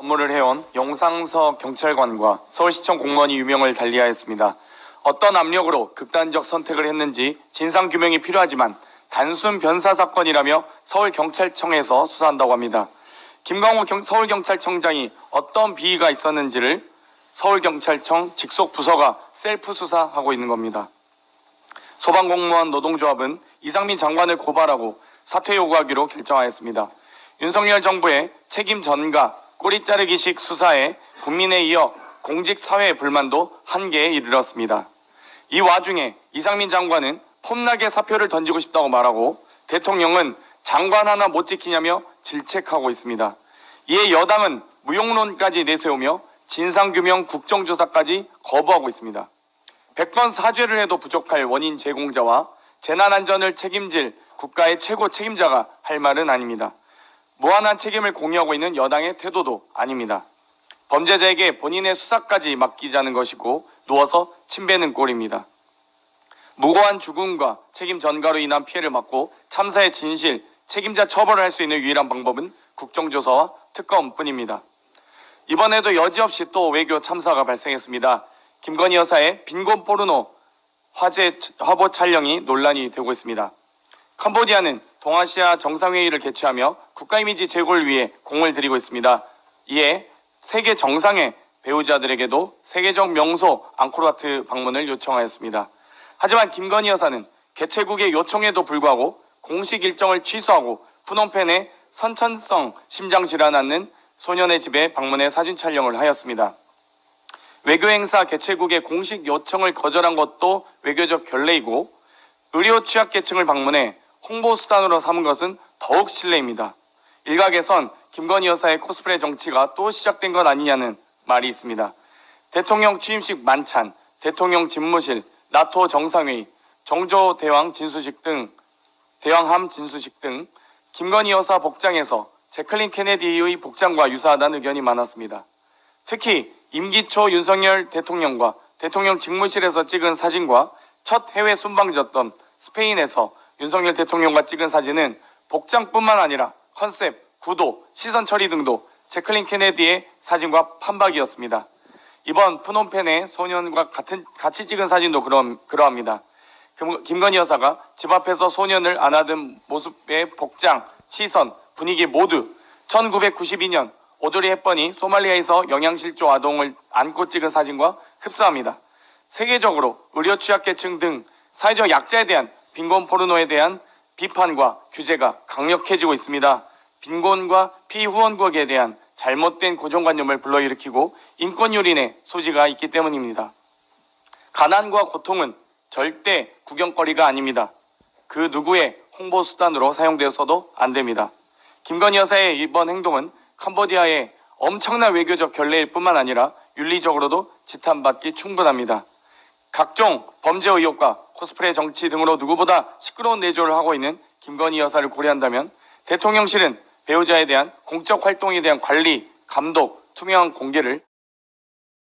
업무를 해온 용상서 경찰관과 서울시청 공무원이 유명을 달리하였습니다. 어떤 압력으로 극단적 선택을 했는지 진상 규명이 필요하지만 단순 변사 사건이라며 서울경찰청에서 수사한다고 합니다. 김광호 경- 서울경찰청장이 어떤 비위가 있었는지를 서울경찰청 직속 부서가 셀프 수사하고 있는 겁니다. 소방공무원 노동조합은 이상민 장관을 고발하고 사퇴 요구하기로 결정하였습니다. 윤석열 정부의 책임 전가 꼬리 자르기식 수사에 국민에 이어 공직 사회의 불만도 한계에 이르렀습니다. 이 와중에 이상민 장관은 폼나게 사표를 던지고 싶다고 말하고 대통령은 장관 하나 못 지키냐며 질책하고 있습니다. 이에 여당은 무용론까지 내세우며 진상규명 국정조사까지 거부하고 있습니다. 100번 사죄를 해도 부족할 원인 제공자와 재난안전을 책임질 국가의 최고 책임자가 할 말은 아닙니다. 무한한 책임을 공유하고 있는 여당의 태도도 아닙니다. 범죄자에게 본인의 수사까지 맡기자는 것이고 누워서 침뱉는 꼴입니다. 무고한 죽음과 책임 전가로 인한 피해를 막고 참사의 진실, 책임자 처벌을 할 수 있는 유일한 방법은 국정조사와 특검뿐입니다. 이번에도 여지없이 또 외교 참사가 발생했습니다. 김건희 여사의 빈곤 포르노 화제 화보 촬영이 논란이 되고 있습니다. 캄보디아는 동아시아 정상회의를 개최하며 국가 이미지 제고를 위해 공을 들이고 있습니다. 이에 세계 정상의 배우자들에게도 세계적 명소 앙코르와트 방문을 요청하였습니다. 하지만 김건희 여사는 개최국의 요청에도 불구하고 공식 일정을 취소하고 푸놈펜에 선천성 심장질환 앓는 소년의 집에 방문해 사진 촬영을 하였습니다. 외교 행사 개최국의 공식 요청을 거절한 것도 외교적 결례이고 의료 취약계층을 방문해 홍보 수단으로 삼은 것은 더욱 실례입니다. 일각에선 김건희 여사의 코스프레 정치가 또 시작된 것 아니냐는 말이 있습니다. 대통령 취임식 만찬, 대통령 집무실, 나토 정상회의, 정조 대왕 진수식 등 대왕함 진수식 등 김건희 여사 복장에서 제클린 케네디의 복장과 유사하다는 의견이 많았습니다. 특히 임기 초 윤석열 대통령과 대통령 직무실에서 찍은 사진과 첫 해외 순방졌던 스페인에서 윤석열 대통령과 찍은 사진은 복장뿐만 아니라 컨셉, 구도, 시선 처리 등도 제클린 케네디의 사진과 판박이었습니다. 이번 푸놈펜의 소년과 같은 같이 찍은 사진도 그러, 그러합니다. 김- 김건희 여사가 집 앞에서 소년을 안아든 모습의 복장, 시선, 분위기 모두 1992년 오드리 헵번이 소말리아에서 영양실조 아동을 안고 찍은 사진과 흡사합니다. 세계적으로 의료 취약계층 등 사회적 약자에 대한 빈곤 포르노에 대한 비판과 규제가 강력해지고 있습니다. 빈곤과 피후원국에 대한 잘못된 고정관념을 불러일으키고 인권유린의 소지가 있기 때문입니다. 가난과 고통은 절대 구경거리가 아닙니다. 그 누구의 홍보 수단으로 사용되어서도 안 됩니다. 김건희 여사의 이번 행동은 캄보디아의 엄청난 외교적 결례일 뿐만 아니라 윤리적으로도 지탄받기 충분합니다. 각종 범죄 의혹과 코스프레 정치 등으로 누구보다 시끄러운 내조를 하고 있는 김건희 여사를 고려한다면 대통령실은 배우자에 대한 공적 활동에 대한 관리, 감독, 투명한 공개를